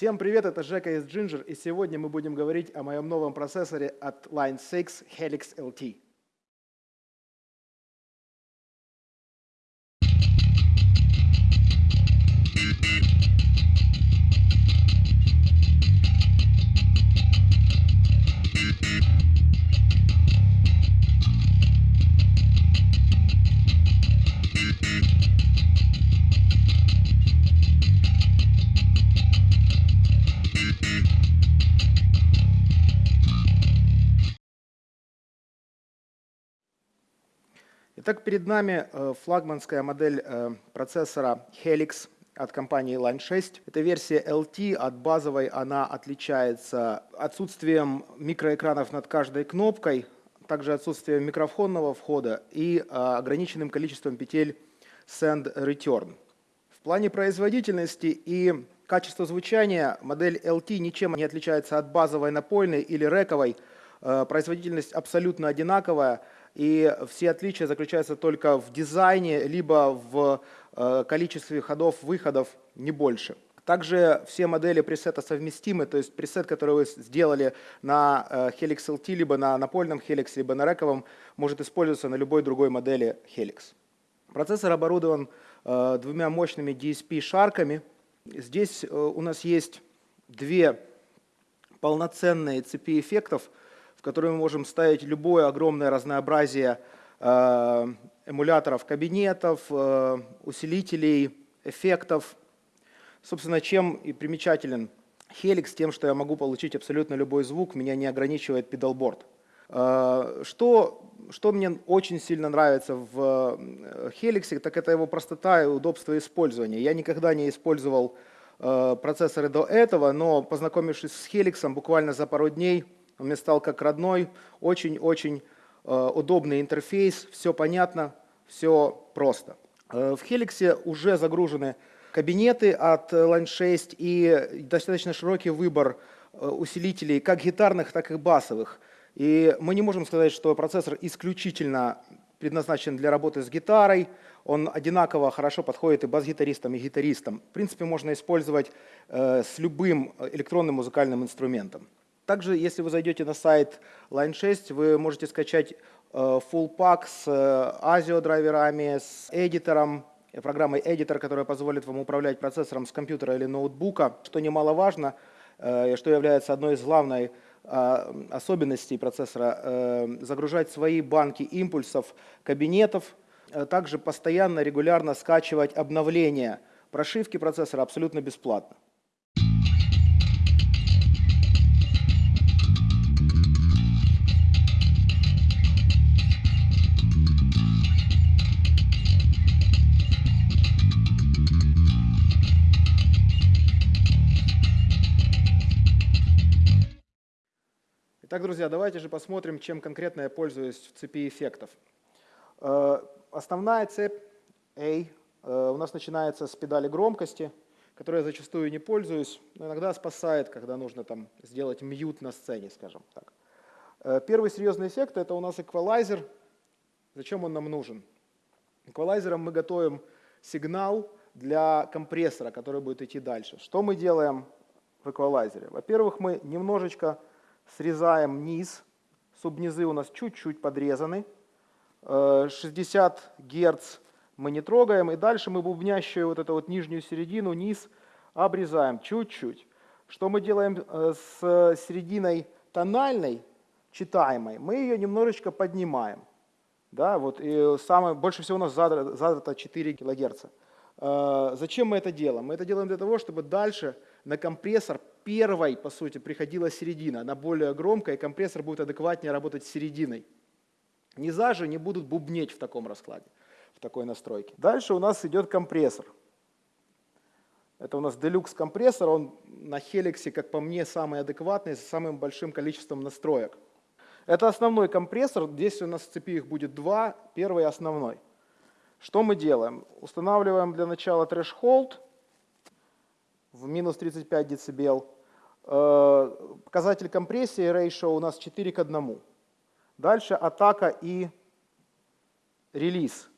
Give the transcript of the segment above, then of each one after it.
Всем привет, это Жека из Ginger, и сегодня мы будем говорить о моем новом процессоре от Line 6 Helix LT. Итак, перед нами э, флагманская модель э, процессора Helix от компании Line 6. Это версия LT, от базовой она отличается отсутствием микроэкранов над каждой кнопкой, также отсутствием микрофонного входа и э, ограниченным количеством петель Send Return. В плане производительности и качества звучания модель LT ничем не отличается от базовой напольной или рековой. Производительность абсолютно одинаковая – и все отличия заключаются только в дизайне, либо в э, количестве ходов, выходов, не больше. Также все модели пресета совместимы, то есть пресет, который вы сделали на э, Helix LT, либо на напольном Helix, либо на рековом, может использоваться на любой другой модели Helix. Процессор оборудован э, двумя мощными DSP-шарками. Здесь у нас есть две полноценные цепи эффектов, в который мы можем ставить любое огромное разнообразие э, эмуляторов кабинетов, э, усилителей, эффектов. Собственно, чем и примечателен Helix тем, что я могу получить абсолютно любой звук, меня не ограничивает педалборд. Э, что, что мне очень сильно нравится в Helix, так это его простота и удобство использования. Я никогда не использовал процессоры до этого, но познакомившись с Helix буквально за пару дней, он мне стал как родной, очень-очень э, удобный интерфейс, все понятно, все просто. Э, в Helix уже загружены кабинеты от Line 6 и достаточно широкий выбор э, усилителей, как гитарных, так и басовых. И мы не можем сказать, что процессор исключительно предназначен для работы с гитарой, он одинаково хорошо подходит и бас-гитаристам, и гитаристам. В принципе, можно использовать с любым электронным музыкальным инструментом. Также, если вы зайдете на сайт Line 6, вы можете скачать э, full pack с ASIO э, драйверами, с эдитором, программой Editor, которая позволит вам управлять процессором с компьютера или ноутбука, что немаловажно, э, что является одной из главных особенностей процессора, загружать свои банки импульсов кабинетов, также постоянно, регулярно скачивать обновления прошивки процессора абсолютно бесплатно. Итак, друзья, давайте же посмотрим, чем конкретно я пользуюсь в цепи эффектов. Э, основная цепь A э, у нас начинается с педали громкости, которой я зачастую не пользуюсь, но иногда спасает, когда нужно там сделать мьют на сцене, скажем так. Э, первый серьезный эффект – это у нас эквалайзер. Зачем он нам нужен? Эквалайзером мы готовим сигнал для компрессора, который будет идти дальше. Что мы делаем в эквалайзере? Во-первых, мы немножечко срезаем низ, субнизы у нас чуть-чуть подрезаны, 60 э, Гц мы не трогаем, и дальше мы бубнящую вот эту вот нижнюю середину, низ обрезаем чуть-чуть. Что мы делаем э, с серединой тональной, читаемой? Мы ее немножечко поднимаем. Да, вот, и самое, больше всего у нас задато 4 кГц. Э, зачем мы это делаем? Мы это делаем для того, чтобы дальше на компрессор первой, по сути, приходила середина. Она более громкая, и компрессор будет адекватнее работать с серединой. Низа же не будут бубнеть в таком раскладе, в такой настройке. Дальше у нас идет компрессор. Это у нас Deluxe компрессор, он на Helix, как по мне, самый адекватный, с самым большим количеством настроек. Это основной компрессор, здесь у нас в цепи их будет два, первый основной. Что мы делаем? Устанавливаем для начала threshold – в минус 35 дБ. Э, показатель компрессии ratio у нас 4 к 1. Дальше атака и релиз.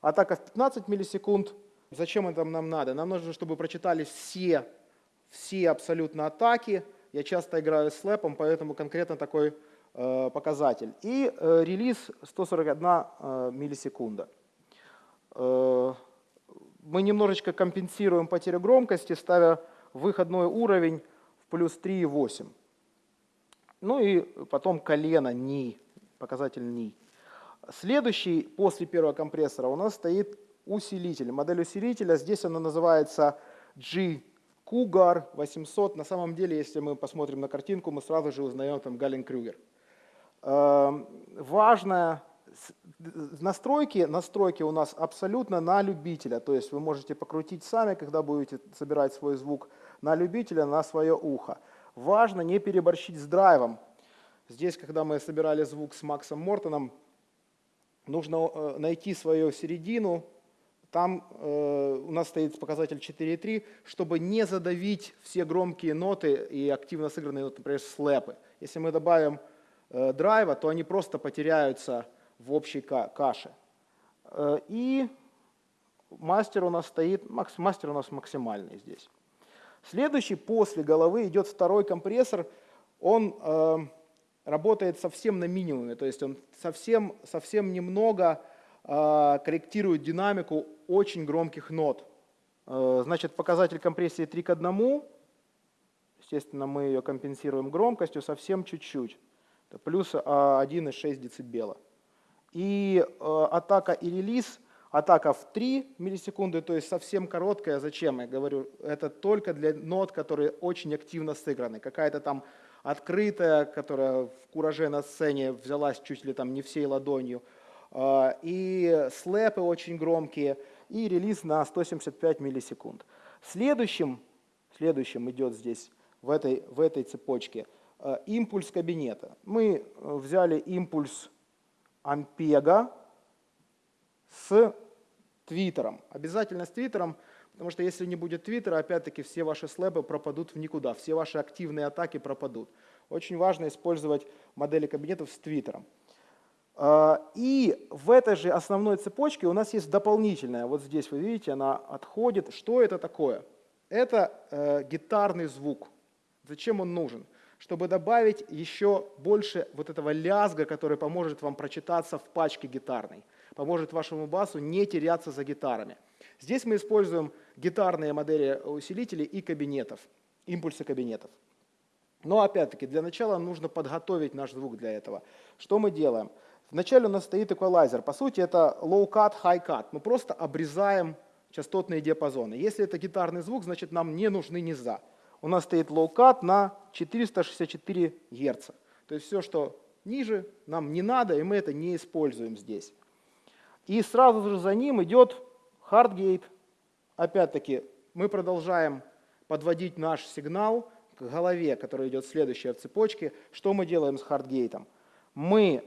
Атака в 15 миллисекунд. Зачем это нам надо? Нам нужно, чтобы прочитались все все абсолютно атаки. Я часто играю с слэпом, поэтому конкретно такой э, показатель. И э, релиз 141 э, миллисекунда. Э, мы немножечко компенсируем потерю громкости, ставя выходной уровень плюс 3,8. Ну и потом колено, ни, показатель ни. Следующий после первого компрессора у нас стоит усилитель. Модель усилителя, здесь она называется G Cougar 800. На самом деле, если мы посмотрим на картинку, мы сразу же узнаем там Гален Крюгер. Эм, важная настройки, настройки у нас абсолютно на любителя, то есть вы можете покрутить сами, когда будете собирать свой звук на любителя, на свое ухо. Важно не переборщить с драйвом. Здесь, когда мы собирали звук с Максом Мортоном, нужно э, найти свою середину, там э, у нас стоит показатель 4,3, чтобы не задавить все громкие ноты и активно сыгранные, например, слэпы. Если мы добавим э, драйва, то они просто потеряются в общей каше. Э, и мастер у нас стоит, мастер у нас максимальный здесь. Следующий после головы идет второй компрессор. Он э, работает совсем на минимуме, то есть он совсем, совсем немного э, корректирует динамику очень громких нот. Э, значит, показатель компрессии 3 к 1. Естественно, мы ее компенсируем громкостью совсем чуть-чуть. Плюс 1,6 дБ. И э, атака и релиз, атака в 3 миллисекунды, то есть совсем короткая. Зачем? Я говорю, это только для нот, которые очень активно сыграны. Какая-то там открытая, которая в кураже на сцене взялась чуть ли там не всей ладонью. Э, и слэпы очень громкие, и релиз на 175 миллисекунд. Следующим, следующим идет здесь, в этой, в этой цепочке, э, импульс кабинета. Мы взяли импульс Ампега с Твиттером. Обязательно с Твиттером, потому что если не будет Твиттера, опять-таки все ваши слэбы пропадут в никуда, все ваши активные атаки пропадут. Очень важно использовать модели кабинетов с Твиттером. А, и в этой же основной цепочке у нас есть дополнительная, вот здесь вы видите, она отходит. Что это такое? Это э, гитарный звук. Зачем он нужен? чтобы добавить еще больше вот этого лязга, который поможет вам прочитаться в пачке гитарной, поможет вашему басу не теряться за гитарами. Здесь мы используем гитарные модели усилителей и кабинетов, импульсы кабинетов. Но опять-таки для начала нужно подготовить наш звук для этого. Что мы делаем? Вначале у нас стоит эквалайзер. По сути это low cut, high cut. Мы просто обрезаем частотные диапазоны. Если это гитарный звук, значит нам не нужны низа у нас стоит low-cut на 464 Гц. То есть все, что ниже, нам не надо, и мы это не используем здесь. И сразу же за ним идет hardgate. Опять-таки мы продолжаем подводить наш сигнал к голове, который идет следующая в цепочке. Что мы делаем с хардгейтом? Мы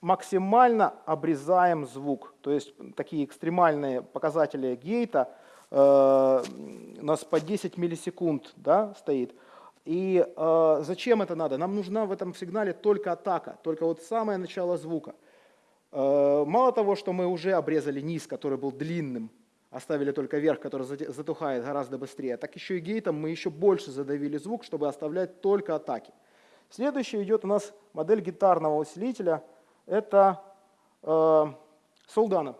максимально обрезаем звук. То есть такие экстремальные показатели гейта Э, у нас по 10 миллисекунд да, стоит. И э, зачем это надо? Нам нужна в этом сигнале только атака, только вот самое начало звука. Э, мало того, что мы уже обрезали низ, который был длинным, оставили только верх, который затухает гораздо быстрее, так еще и гейтом мы еще больше задавили звук, чтобы оставлять только атаки. Следующий идет у нас модель гитарного усилителя. Это э, Солдана.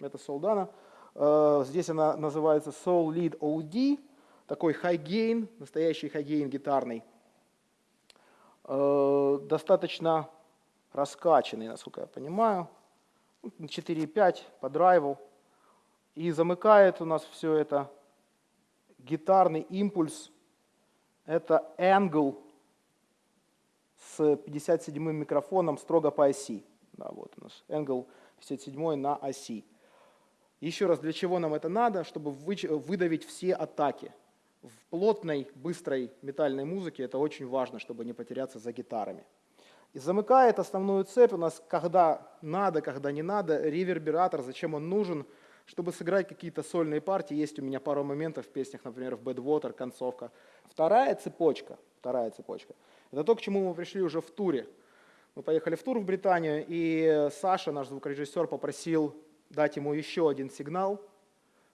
Это Солдана. Э, здесь она называется Soul Lead OD, такой high gain, настоящий high gain гитарный. Э, достаточно раскачанный, насколько я понимаю. 4.5 по драйву. И замыкает у нас все это гитарный импульс. Это Angle с 57 микрофоном строго по оси. Да, вот у нас Angle 57 на оси. Еще раз, для чего нам это надо? Чтобы выдавить все атаки. В плотной, быстрой метальной музыке это очень важно, чтобы не потеряться за гитарами. И замыкает основную цепь у нас, когда надо, когда не надо, ревербератор, зачем он нужен, чтобы сыграть какие-то сольные партии. Есть у меня пару моментов в песнях, например, в Bad Water, концовка. Вторая цепочка, вторая цепочка, это то, к чему мы пришли уже в туре. Мы поехали в тур в Британию, и Саша, наш звукорежиссер, попросил дать ему еще один сигнал.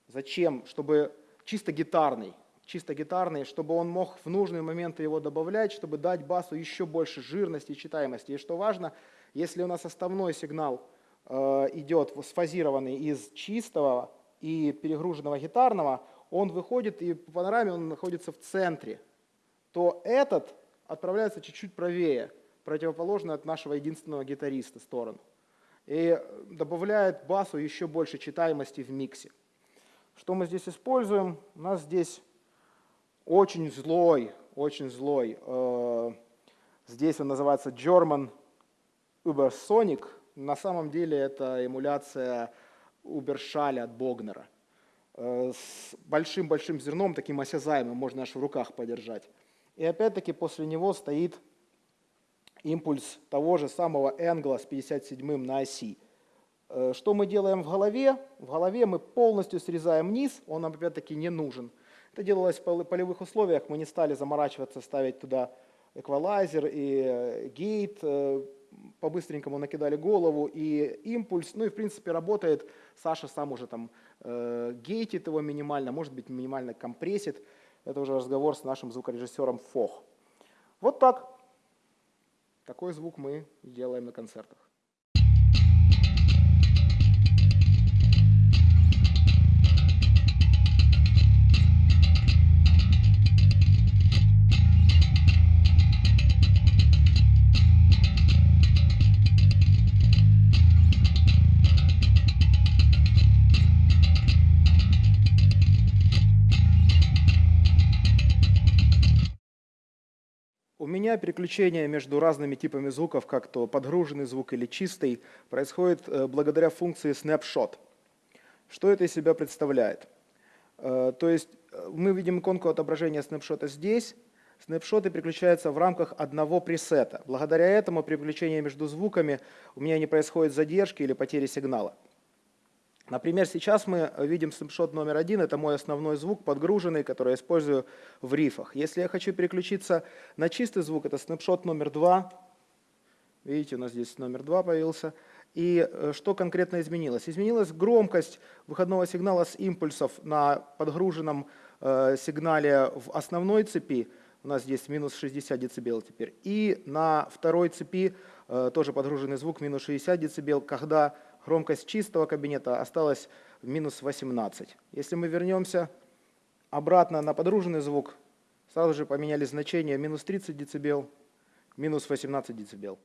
Зачем? Чтобы чисто гитарный. Чисто гитарный, чтобы он мог в нужные моменты его добавлять, чтобы дать басу еще больше жирности и читаемости. И что важно, если у нас основной сигнал э, идет сфазированный из чистого и перегруженного гитарного, он выходит и по панораме он находится в центре, то этот отправляется чуть-чуть правее, противоположно от нашего единственного гитариста сторону. И добавляет басу еще больше читаемости в миксе. Что мы здесь используем? У нас здесь очень злой, очень злой. Э, здесь он называется German Ubersonic. На самом деле это эмуляция Убершаля от Богнера. Э, с большим-большим зерном, таким осязаемым, можно аж в руках подержать. И опять-таки после него стоит импульс того же самого Энгла с 57 на оси. Э, что мы делаем в голове? В голове мы полностью срезаем низ, он нам опять-таки не нужен. Это делалось в полевых условиях, мы не стали заморачиваться, ставить туда эквалайзер и э, гейт, э, по-быстренькому накидали голову и импульс, ну и в принципе работает, Саша сам уже там э, гейтит его минимально, может быть минимально компрессит, это уже разговор с нашим звукорежиссером Фох. Вот так, такой звук мы делаем на концертах. Переключение между разными типами звуков, как то подгруженный звук или чистый, происходит э, благодаря функции Snapshot. Что это из себя представляет? Э, то есть э, мы видим иконку отображения снапшота здесь. Снапшоты переключаются в рамках одного пресета. Благодаря этому при переключении между звуками у меня не происходит задержки или потери сигнала. Например, сейчас мы видим снапшот номер один, это мой основной звук, подгруженный, который я использую в рифах. Если я хочу переключиться на чистый звук, это снапшот номер два. Видите, у нас здесь номер два появился. И э, что конкретно изменилось? Изменилась громкость выходного сигнала с импульсов на подгруженном э, сигнале в основной цепи. У нас здесь минус 60 дБ теперь. И на второй цепи э, тоже подгруженный звук минус 60 дБ, когда громкость чистого кабинета осталась минус 18. Если мы вернемся обратно на подруженный звук, сразу же поменяли значение минус 30 дБ, минус 18 дБ.